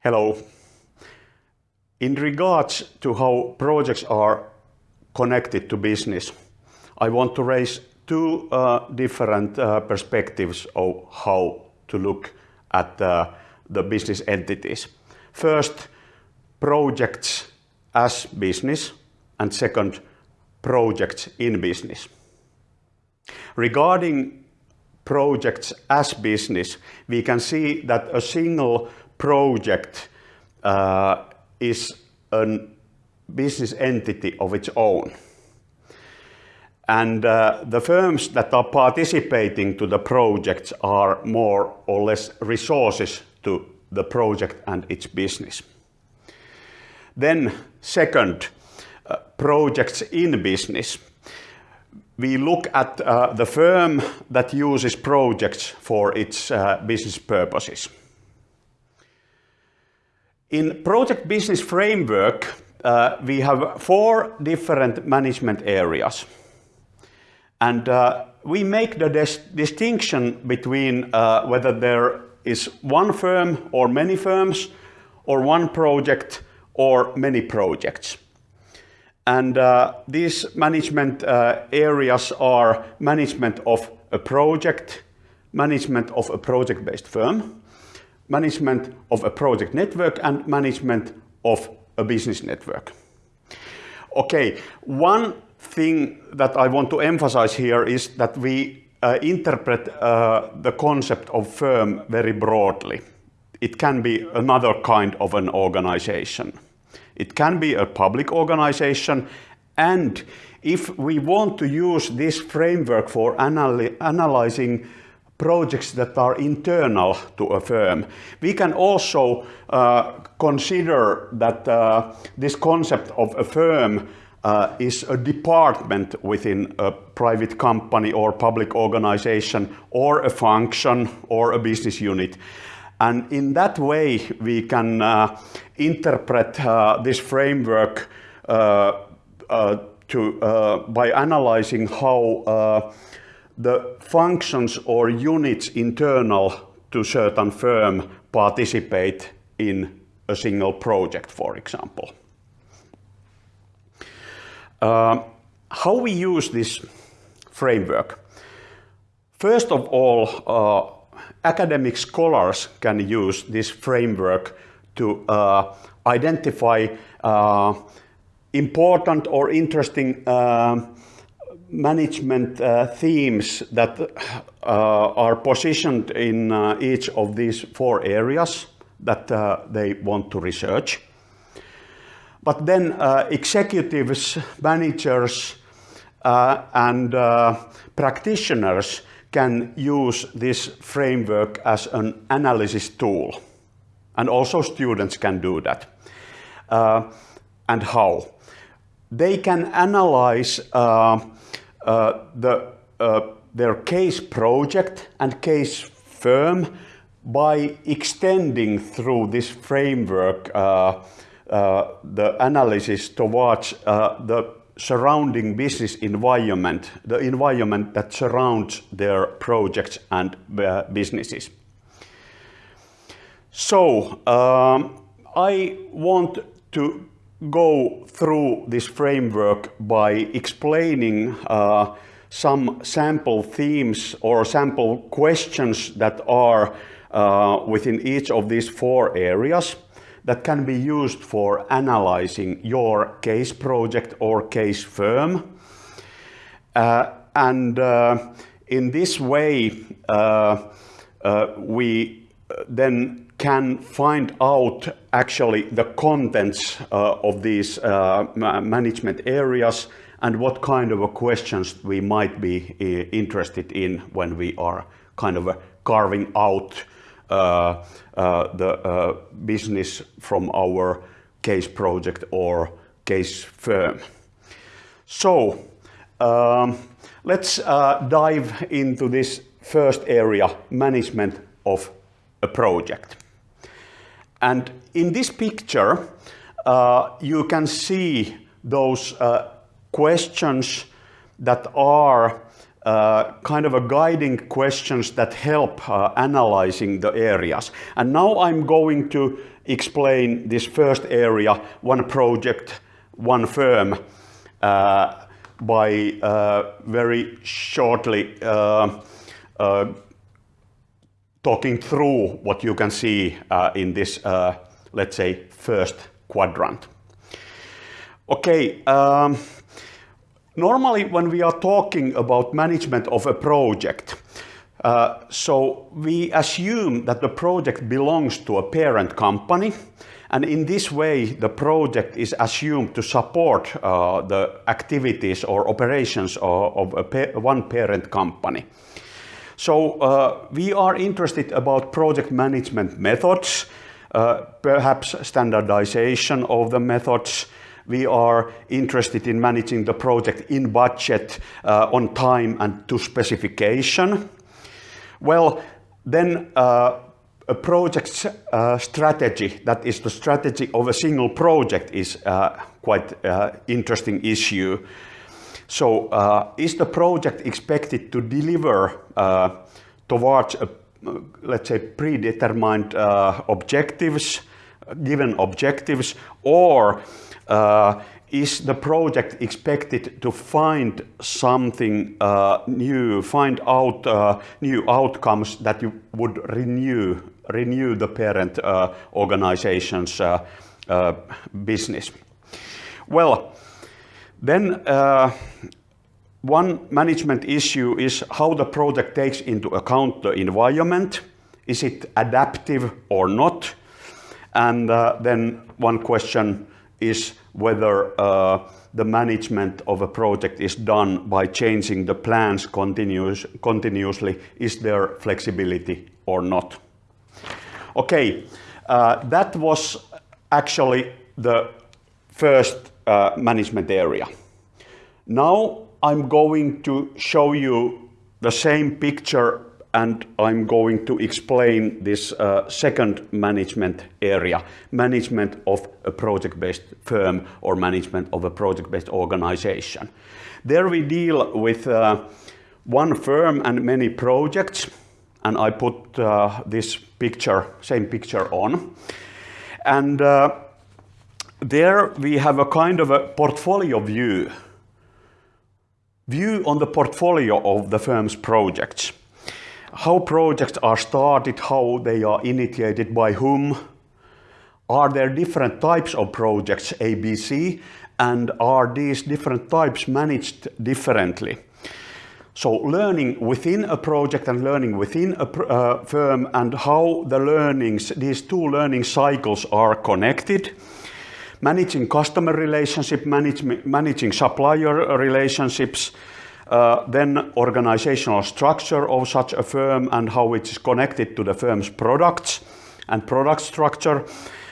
Hello. In regards to how projects are connected to business, I want to raise two uh, different uh, perspectives of how to look at uh, the business entities. First, projects as business, and second, projects in business. Regarding projects as business, we can see that a single project uh, is a business entity of its own. And uh, the firms that are participating to the projects are more or less resources to the project and its business. Then second, uh, projects in business. We look at uh, the firm that uses projects for its uh, business purposes. In project business framework, uh, we have four different management areas. And uh, we make the dis distinction between uh, whether there is one firm or many firms, or one project or many projects. And uh, these management uh, areas are management of a project, management of a project-based firm, management of a project network, and management of a business network. Okay, one thing that I want to emphasize here is that we uh, interpret uh, the concept of firm very broadly. It can be another kind of an organization. It can be a public organization and if we want to use this framework for analy analyzing projects that are internal to a firm. We can also uh, consider that uh, this concept of a firm uh, is a department within a private company or public organization or a function or a business unit. And in that way, we can uh, interpret uh, this framework uh, to, by analyzing how the functions or units internal to certain firm participate in a single project, for example. how we use this framework? First of all, academic scholars can use this framework to uh, identify uh, important or interesting uh, management uh, themes that uh, are positioned in uh, each of these four areas that they want to research. But then executives, managers, and practitioners can use this framework as an analysis tool. And also students can do that. Uh, and how? They can analyze uh, uh, the, uh, their case project and case firm by extending through this framework uh, uh, the analysis towards the surrounding business environment, the environment that surrounds their projects and uh, businesses. So, um, I want to go through this framework by explaining uh, some sample themes or sample questions that are uh, within each of these four areas that can be used for analyzing your case project or case firm. Uh, and uh, in this way, uh, uh we then can find out actually the contents uh, of these uh, management areas and what kind of questions we might be interested in when we are kind of carving out uh, uh, the uh, business from our case project or case firm. So um, let's dive into this first area, management of a project. And in this picture, uh, you can see those uh, questions that are uh, kind of a guiding questions that help uh, analyzing the areas. And now I'm going to explain this first area, one project, one firm, uh, by uh, very shortly talking through what you can see in this, let's say, first quadrant. Okay. Um, Normally, when we are talking about management of a project, uh, so we assume that the project belongs to a parent company, and in this way, the project is assumed to support uh, the activities or operations of, of pa one parent company. So uh, we are interested about project management methods, uh, perhaps standardization of the methods, we are interested in managing the project in budget, uh, on time and to specification. Well, then uh, a project uh, strategy, that is the strategy of a single project is uh, quite interesting issue. So uh, is the project expected to deliver towards, a, let's say, predetermined objectives, given objectives, or uh, is the project expected to find something uh, new, find out uh, new outcomes that you would renew, renew the parent uh, organization's uh, uh, business? Well, then one management issue is how the project takes into account the environment. Is it adaptive or not? And then one question is whether uh, the management of a project is done by changing the plans continuous, continuously. Is there flexibility or not? Okay, uh, that was actually the first uh, management area. Now I'm going to show you the same picture and I'm going to explain this uh, second management area, management of a project-based firm or management of a project-based organization. There we deal with uh, one firm and many projects, and I put uh, this picture, same picture on. And uh, there we have a kind of a portfolio view, view on the portfolio of the firm's projects how projects are started, how they are initiated by whom, are there different types of projects, ABC, and are these different types managed differently? So learning within a project and learning within a uh, firm and how the learnings, these two learning cycles are connected. Managing customer relationship, manage, managing supplier relationships, uh, then organizational structure of such a firm and how it is connected to the firm's products and product structure.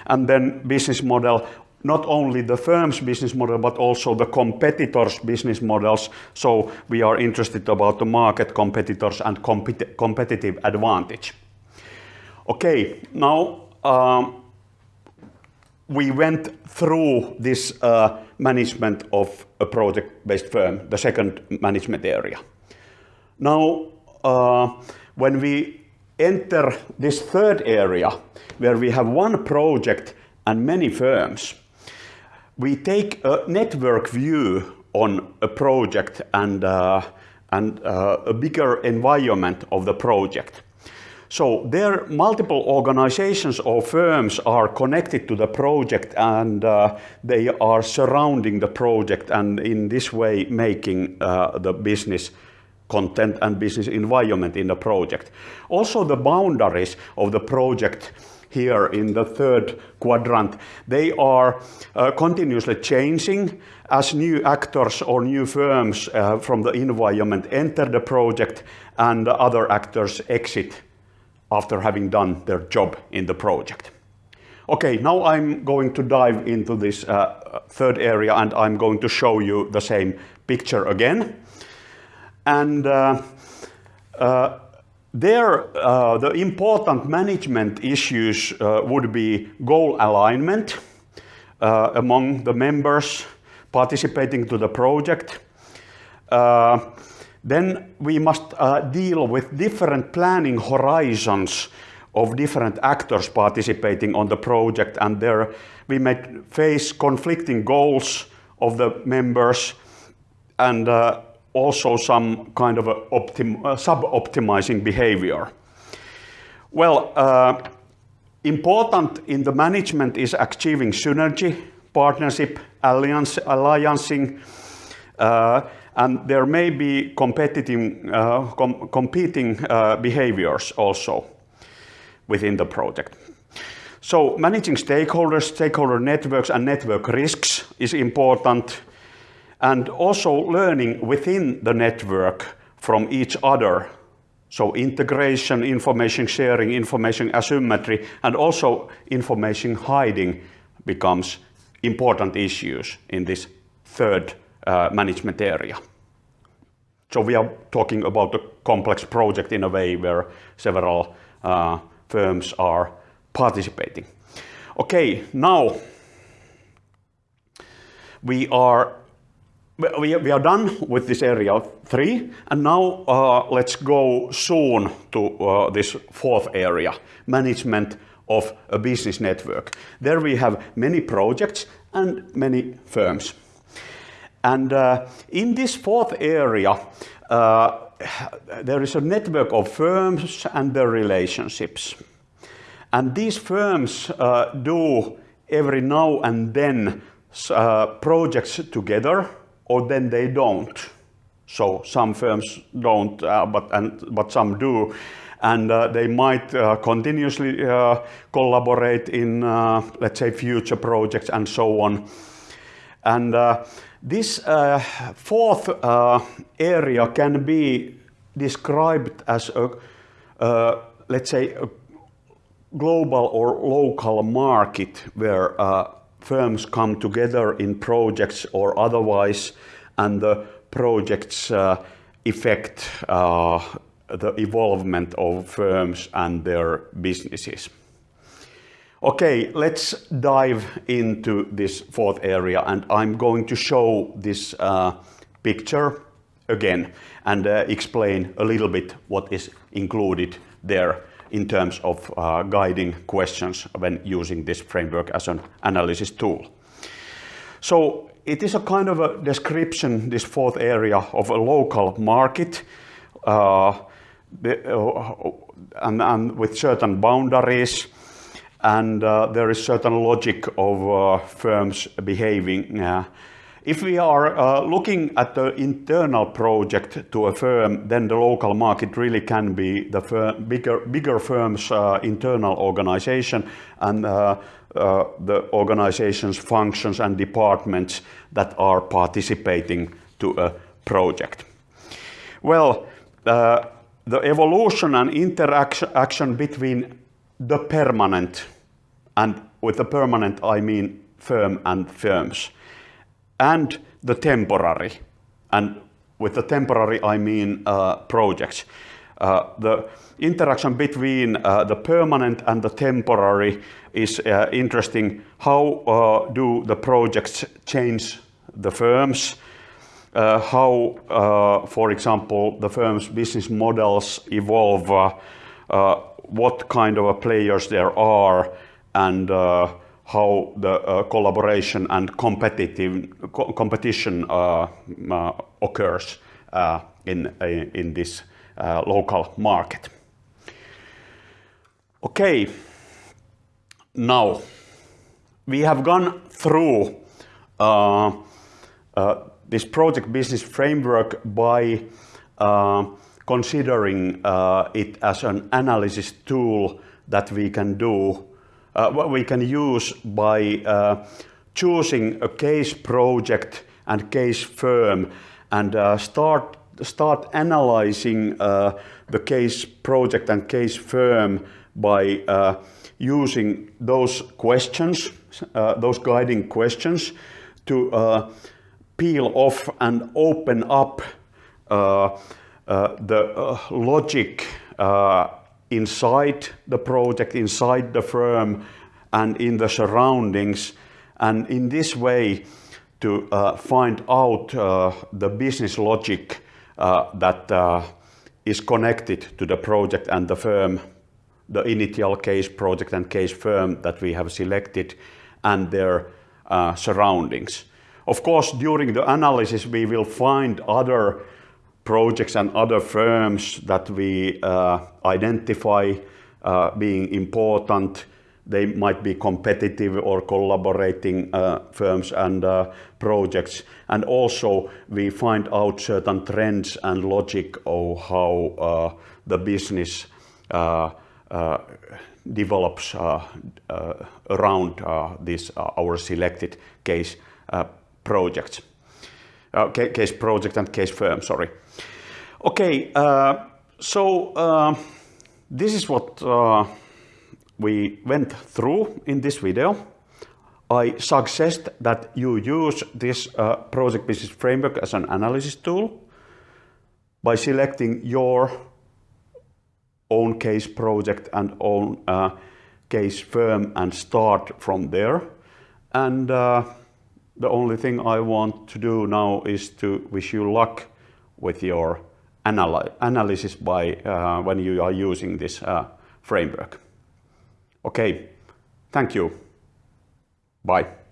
And then business model, not only the firm's business model, but also the competitors' business models. So we are interested about the market competitors and compet competitive advantage. Okay, now um, we went through this uh, management of a project-based firm, the second management area. Now, uh, when we enter this third area, where we have one project and many firms, we take a network view on a project and, uh, and uh, a bigger environment of the project. So there are multiple organizations or firms are connected to the project and uh, they are surrounding the project and in this way making uh, the business content and business environment in the project. Also the boundaries of the project here in the third quadrant, they are uh, continuously changing as new actors or new firms uh, from the environment enter the project and other actors exit after having done their job in the project. Okay, now I'm going to dive into this uh, third area and I'm going to show you the same picture again. And uh, uh, there, uh, the important management issues uh, would be goal alignment uh, among the members participating to the project, Then we must uh, deal with different planning horizons of different actors participating on the project and there we may face conflicting goals of the members and uh, also some kind of uh, sub-optimizing behavior. Well, uh, important in the management is achieving synergy, partnership, alliance, alliancing, uh, and there may be competitive, uh, com competing uh, behaviors also within the project. So managing stakeholders, stakeholder networks and network risks is important and also learning within the network from each other. So integration, information sharing, information asymmetry and also information hiding becomes important issues in this third management area. So we are talking about a complex project in a way where several uh, firms are participating. Okay, now we are we, we are done with this area three, and now uh, let's go soon to uh, this fourth area, management of a business network. There we have many projects and many firms. And uh, in this fourth area, uh, there is a network of firms and their relationships. And these firms uh, do every now and then uh, projects together, or then they don't. So some firms don't, uh, but, and, but some do. And uh, they might uh, continuously uh, collaborate in, let's say, future projects and so on. And this fourth area can be described as a, let's say, a global or local market where uh, firms come together in projects or otherwise and the projects uh, affect uh, the evolvement of firms and their businesses. Okay, let's dive into this fourth area and I'm going to show this uh, picture again and uh, explain a little bit what is included there in terms of uh, guiding questions when using this framework as an analysis tool. So it is a kind of a description, this fourth area, of a local market uh, uh and, and, with certain boundaries and uh, there is certain logic of uh, firms behaving uh, if we are uh, looking at the internal project to a firm, then the local market really can be the bigger, bigger firm's uh, internal organization and the organization's functions and departments that are participating to a project. Well, the evolution and interaction between the permanent, and with the permanent I mean firm and firms, and the temporary. And with the temporary, I mean uh, projects. Uh, the interaction between uh, the permanent and the temporary is uh, interesting. How uh, do the projects change the firms? Uh, how, for example, the firm's business models evolve, what kind of players there are, and how the uh, collaboration and competitive co competition uh, uh, occurs uh, in in this uh, local market. Okay, now we have gone through uh, this project business framework by considering it as an analysis tool that we can do uh, what we can use by uh, choosing a case project and case firm and uh, start start analyzing uh, the case project and case firm by uh, using those questions, uh, those guiding questions to peel off and open up the logic inside the project, inside the firm, and in the surroundings. And in this way, to uh, find out uh, the business logic uh, that uh, is connected to the project and the firm, the initial case project and case firm that we have selected and their uh, surroundings. Of course, during the analysis, we will find other projects and other firms that we uh, identify uh, being important. They might be competitive or collaborating uh, firms and uh, projects. And also we find out certain trends and logic of how uh, the business uh, develops around this our selected case projects. Case project and case firm, sorry. Okay, so this is what uh, we went through in this video. I suggest that you use this uh, project business framework as an analysis tool by selecting your own case project and own uh, case firm and start from there. And uh, the only thing I want to do now is to wish you luck with your analysis by uh, when you are using this uh, framework. Okay, thank you. Bye.